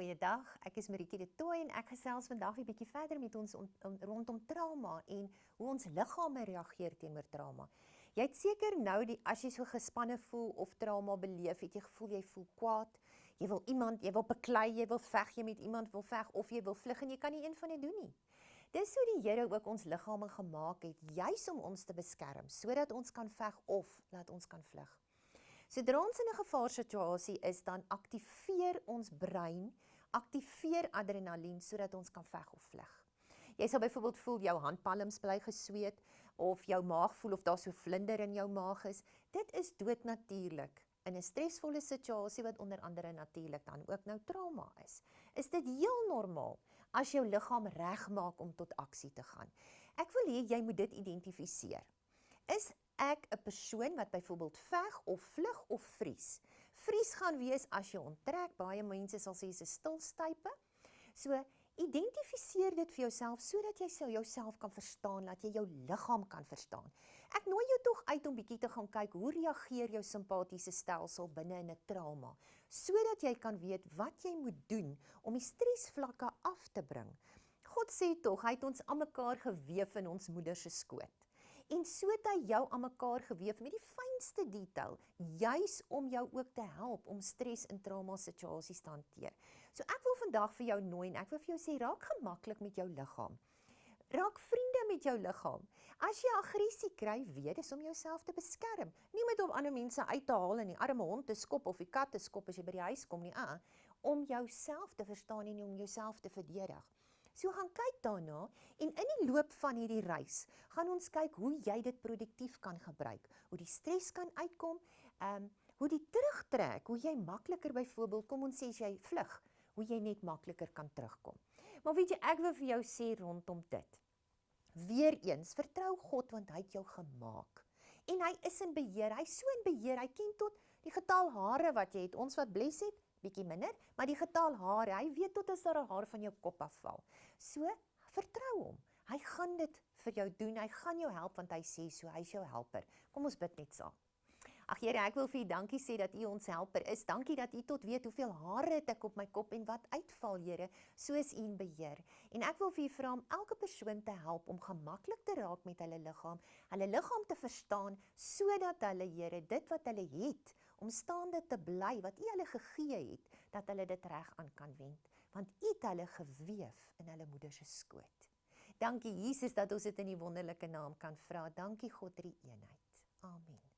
Goeiedag. Ek is Maritje de Tooy en ek gesels vandag 'n bietjie verder met ons om, om, rondom trauma en hoe ons liggame reageer teenoor trauma. Jy het seker nou die as jy so gespanne voel of trauma beleef, het jy gevoel jy voel kwaad, jy wil iemand, jy wil beklei, jy wil veg, jy met iemand wil veg of jy wil vlug en jy kan nie een van dit doen nie. Dis hoe die Here ook ons liggame gemaak het, juis om ons te beskerm, sodat ons kan veg of laat ons kan vlug. Sodra ons in 'n gevaarsituasie is, dan aktiveer ons brein, aktiveer adrenalien sodat ons kan veg of vlug. Jy sal byvoorbeeld voel jou handpalms bly gesweet of jou maag voel of daar so vlinder in jou maag is. Dit is doodnatuurlik in 'n stresvolle situasie wat onder andere natuurlik dan ook nou trauma is. Is dit heel normaal as jou liggaam regmaak om tot aksie te gaan. Ek wil hê jy moet dit identifiseer. Is ek 'n persoon wat byvoorbeeld veg of vlug of vries. Vries gaan wees as jy onttrek. Baie mense sal sê dis 'n stilstype. So identifiseer dit vir jouself sodat jy sou jouself kan verstaan, dat jy jou liggaam kan verstaan. Ek nooi jou tog uit om bietjie te gaan kyk hoe reageer jou simpatiese stelsel binne in 'n trauma, sodat jy kan weet wat jy moet doen om die stresvlakke af te bring. God sê tog, hy het ons almekaar gewewe in ons moeder se skoot en so het hy jou aan mekaar gewewe met die fynste detail, juis om jou ook te help om stres en trauma situasies te hanteer. So ek wil vandag vir jou nooi en ek wil vir jou sê raak gemaklik met jou liggaam. Raak vriende met jou liggaam. As jy aggressie kry, weet dis om jouself te beskerm. Nie met om ander mense uit te haal en die arme hond te skop of die kat te skop as jy by die huis kom nie, ah, om jouself te verstaan en om jouself te verdedig. So gaan kyk daarna en in die loop van hierdie reis gaan ons kyk hoe jy dit produktief kan gebruik, hoe die stres kan uitkom, ehm um, hoe die terugtrek, hoe jy makliker byvoorbeeld kom ons sê as jy vlug, hoe jy net makliker kan terugkom. Maar weet jy, ek wil vir jou sê rondom dit. Weereens, vertrou God want hy het jou gemaak. En hy is in beheer. Hy's so in beheer. Hy ken tot die getal hare wat jy het. Ons wat bles het, bietjie minder, maar die getal hare, hy weet tot as daar 'n haar van jou kop afval. So, vertrou hom. Hy gaan dit vir jou doen. Hy gaan jou help want hy sê so, hy's jou helper. Kom ons bid net saam. Ag Here, ek wil vir U dankie sê dat U ons helper is. Dankie dat U tot weet hoeveel hare het ek op my kop en wat uitval, Here, soos U in beheer. En ek wil vir U vra om elke persoon te help om gemaklik te raak met hulle liggaam, hulle liggaam te verstaan sodat hulle, Here, dit wat hulle het, om staande te bly wat U hulle gegee het, dat hulle dit reg aan kan wend, want U het hulle gewewe in hulle moeder se skoot. Dankie Jesus dat ons dit in U wonderlike naam kan vra. Dankie God drie eenheid. Amen.